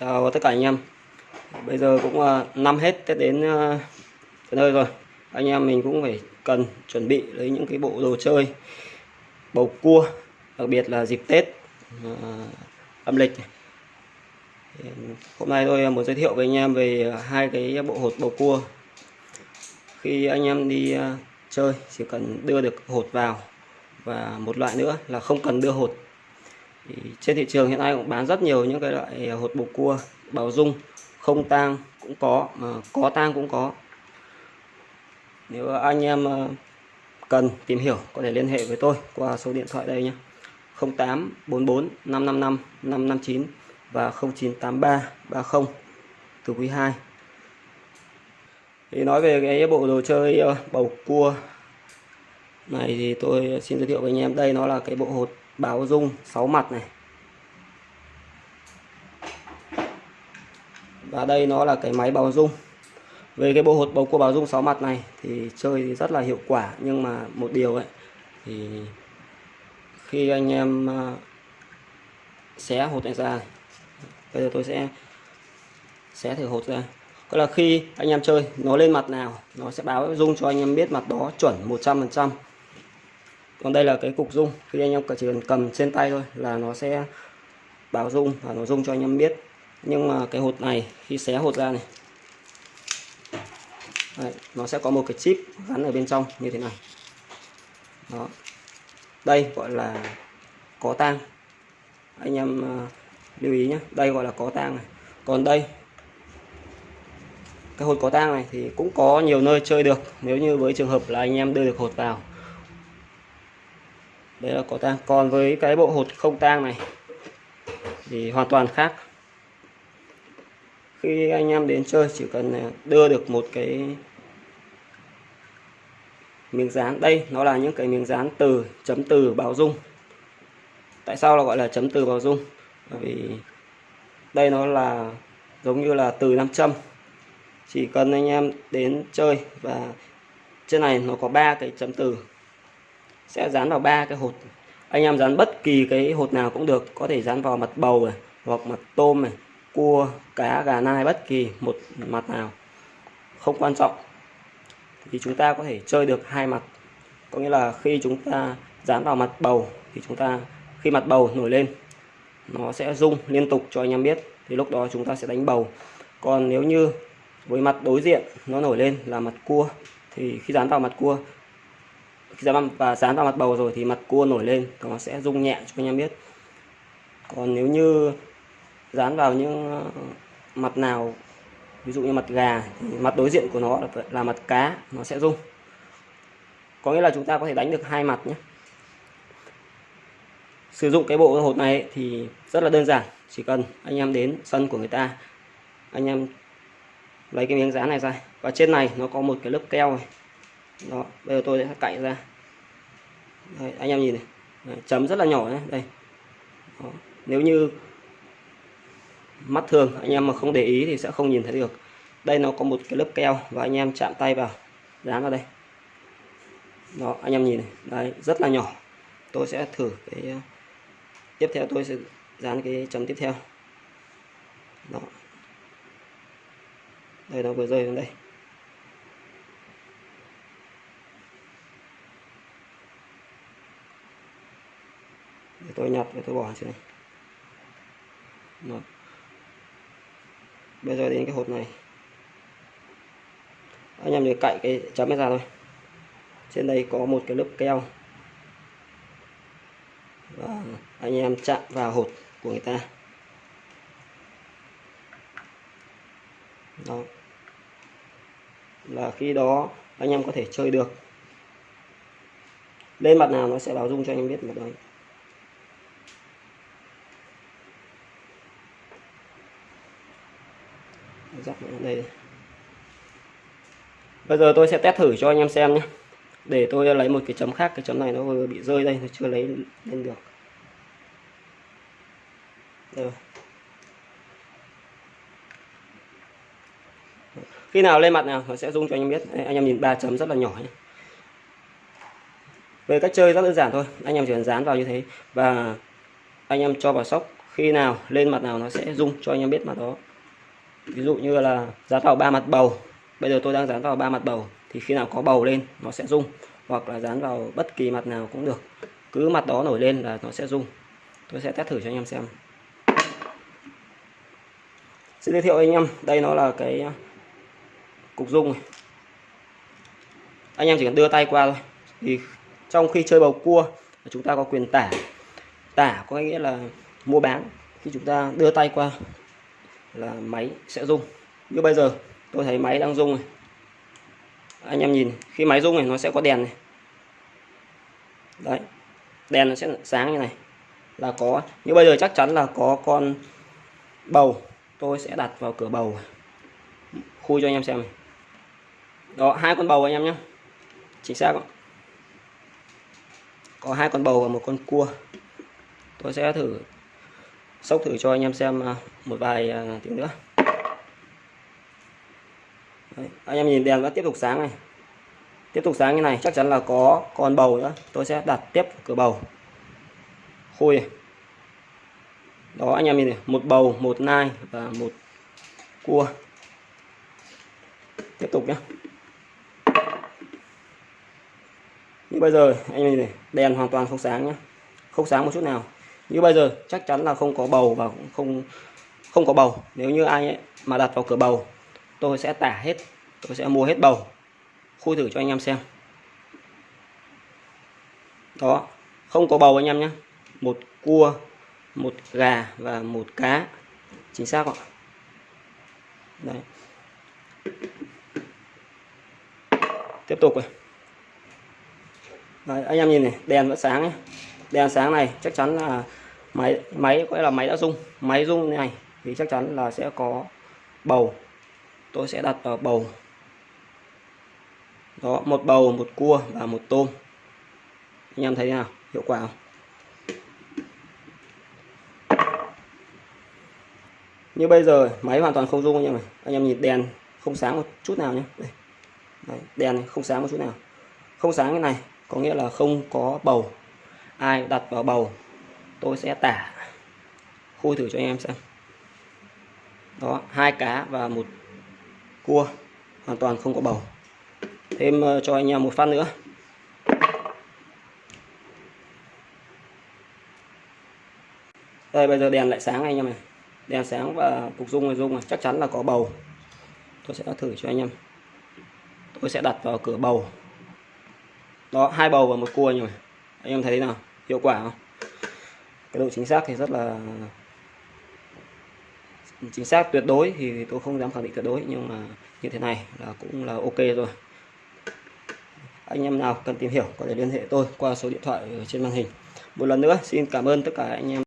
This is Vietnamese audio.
Chào tất cả anh em. Bây giờ cũng ờ, năm hết Tết đến ờ, tới nơi rồi. Anh em mình cũng phải cần chuẩn bị lấy những cái bộ đồ chơi, Bầu cua, Đặc biệt là dịp Tết ờ, âm lịch Hôm nay tôi muốn giới thiệu với anh em về hai cái bộ hột bầu cua. Khi anh em đi chơi chỉ cần đưa được hột vào Và một loại nữa là không cần đưa hột thì trên thị trường hiện nay cũng bán rất nhiều những cái loại à, hột bầu cua bảo dung, không tang cũng có, mà có tang cũng có. Nếu anh em à, cần tìm hiểu có thể liên hệ với tôi qua số điện thoại đây nhé. 0844 555 559 và 0983 30 từ quý 2 thì nói về cái bộ đồ chơi à, bầu cua này thì tôi xin giới thiệu với anh em. Đây nó là cái bộ hột báo dung 6 mặt này. Và đây nó là cái máy báo dung về cái bộ hột bầu cua báo dung 6 mặt này thì chơi thì rất là hiệu quả, nhưng mà một điều ấy, thì khi anh em à, xé hột này ra bây giờ tôi sẽ xé thử hột ra. Có là khi anh em chơi, nó lên mặt nào, nó sẽ báo dung cho anh em biết mặt đó chuẩn 100% còn đây là cái cục dung. Khi anh em chỉ cần cầm trên tay thôi là nó sẽ báo dung và nó dung cho anh em biết. Nhưng mà cái hột này khi xé hột ra này. Đấy, nó sẽ có một cái chip gắn ở bên trong như thế này. Đó. Đây gọi là có tang. Anh em à, lưu ý nhé đây gọi là có tang này. Còn đây cái hột có tang này thì cũng có nhiều nơi chơi được. Nếu như với trường hợp là anh em đưa được hột vào đấy là có tang. Còn với cái bộ hột không tang này thì hoàn toàn khác. Khi anh em đến chơi, chỉ cần đưa được một cái miếng dán. Đây, nó là những cái miếng dán từ, chấm từ báo dung. Tại sao là gọi là chấm từ báo dung? Bởi vì đây nó là giống như là từ nam châm. Chỉ cần anh em đến chơi và trên này nó có ba cái chấm từ sẽ dán vào ba cái hột. Anh em dán bất kỳ cái hột nào cũng được. Có thể dán vào mặt bầu này, hoặc mặt tôm này, cua, cá, gà nai, bất kỳ một mặt nào. Không quan trọng. Thì chúng ta có thể chơi được hai mặt. Có nghĩa là khi chúng ta dán vào mặt bầu, thì chúng ta, khi mặt bầu nổi lên, nó sẽ rung liên tục cho anh em biết. Thì lúc đó chúng ta sẽ đánh bầu. Còn nếu như với mặt đối diện nó nổi lên là mặt cua, thì khi dán vào mặt cua khi dán và dán vào mặt bầu rồi thì mặt cua nổi lên nó sẽ rung nhẹ cho anh em biết. Còn nếu như dán vào những ờ, mặt nào, ví dụ như mặt gà thì mặt đối diện của nó là mặt cá, nó sẽ rung. Có nghĩa là chúng ta có thể đánh được hai mặt nhé. Sử dụng cái bộ hột này thì rất là đơn giản, chỉ cần anh em đến sân của người ta, anh em lấy cái miếng dán này ra. Và trên này nó có một cái lớp keo này đó bây giờ tôi sẽ cạy ra. Đấy, anh em nhìn này. Đấy, chấm rất là nhỏ nhé. Đây. Đó. nếu như mắt thường anh em mà không để ý thì sẽ không nhìn thấy được. Đây nó có một cái lớp keo và anh em chạm tay vào dán vào đây. Đó anh em nhìn này. Đấy rất là nhỏ. Tôi sẽ thử cái ờ, tiếp theo tôi sẽ dán cái chấm tiếp theo. Đó. Đây nó vừa rơi xuống đây. Để tôi nhặt và tôi bỏ trên này. Đó. Bây giờ đến cái hộp này. Anh em để cạy cái chấm ra thôi. Trên đây có một cái lớp keo. Và anh em chạm vào hột của người ta. Đó. Là khi đó, anh em có thể chơi được. Lên mặt nào nó sẽ báo dung cho anh em biết mặt đấy dắt đây bây giờ tôi sẽ test thử cho anh em xem nhé. Để tôi lấy một cái chấm khác cái chấm này nó vừa bị rơi đây nó chưa lấy lên được. Rồi. khi nào lên mặt nào nó sẽ rung cho anh em biết. Đây, anh em nhìn ba chấm rất là nhỏ nhé. Về cách chơi rất đơn giản thôi. Anh em chỉ cần dán vào như thế và anh em cho vào sóc. Khi nào lên mặt nào nó sẽ rung cho anh em biết mặt đó ví dụ như là dán vào ba mặt bầu. Bây giờ tôi đang dán vào ba mặt bầu, thì khi nào có bầu lên, nó sẽ rung. Hoặc là dán vào bất kỳ mặt nào cũng được. Cứ mặt đó nổi lên là nó sẽ rung. Tôi sẽ test thử cho anh em xem. Xin giới thiệu anh em, đây nó là cái à, cục rung này. Anh em chỉ cần đưa tay qua thôi. Thì trong khi chơi bầu cua, chúng ta có quyền tả. Tả có nghĩa là mua bán khi chúng ta đưa tay qua là máy sẽ rung. Như bây giờ, tôi thấy máy đang rung này. Anh em nhìn, khi máy rung này, nó sẽ có đèn này. Đấy, đèn nó sẽ sáng như này. Là có, như bây giờ chắc chắn là có con bầu. Tôi sẽ đặt vào cửa bầu. Khui cho anh em xem này. Đó, hai con bầu anh em nhé. Chính xác không? có hai con bầu và một con cua. Tôi sẽ thử sốc thử cho anh em xem à, một vài à, tiếng nữa. Đấy, anh em nhìn đèn vẫn tiếp tục sáng này. Tiếp tục sáng như này chắc chắn là có con bầu nữa. Tôi sẽ đặt tiếp cửa bầu. Khui. Này. đó anh em nhìn này một bầu một nai và một cua. Tiếp tục nhé như bây giờ anh nhìn này đèn hoàn toàn không sáng nhé không sáng một chút nào như bây giờ chắc chắn là không có bầu và cũng không không có bầu. Nếu như ai ấy mà đặt vào cửa bầu tôi sẽ tả hết tôi sẽ mua hết bầu. Khui thử cho anh em xem. Đó không có bầu anh em nhé. Một cua một gà và một cá. Chính xác ạ? Đấy. Tiếp tục rồi Đấy, anh em nhìn này đèn vẫn sáng ấy đèn sáng này chắc chắn là máy máy gọi là máy đã rung. Máy rung này thì chắc chắn là sẽ có bầu. Tôi sẽ đặt vào bầu. Đó một bầu một cua và một tôm. Anh em thấy thế nào? Hiệu quả không? Như bây giờ máy hoàn toàn không rung anh em này anh em nhìn đèn không sáng một chút nào nhé. Đây. Đấy, đèn không sáng một chút nào. Không sáng cái này có nghĩa là không có bầu ai đặt vào bầu, tôi sẽ tả. Khui thử cho anh em xem. Đó, hai cá và một cua, hoàn toàn không có bầu. Thêm ờ, cho anh em một phát nữa. Đây, bây giờ đèn lại sáng anh em này đèn sáng và cục dung này dung này, chắc chắn là có bầu. Tôi sẽ thử cho anh em. Tôi sẽ đặt vào cửa bầu. Đó, hai bầu và một cua nhỉ. Anh em thấy thế nào? Hiệu quả không? Cái độ chính xác thì rất là chính xác tuyệt đối thì tôi không dám khẳng định tuyệt đối, nhưng mà như thế này là cũng là ok rồi. Anh em nào cần tìm hiểu có thể liên hệ tôi qua số điện thoại ở trên màn hình. Một lần nữa, xin cảm ơn tất cả anh em.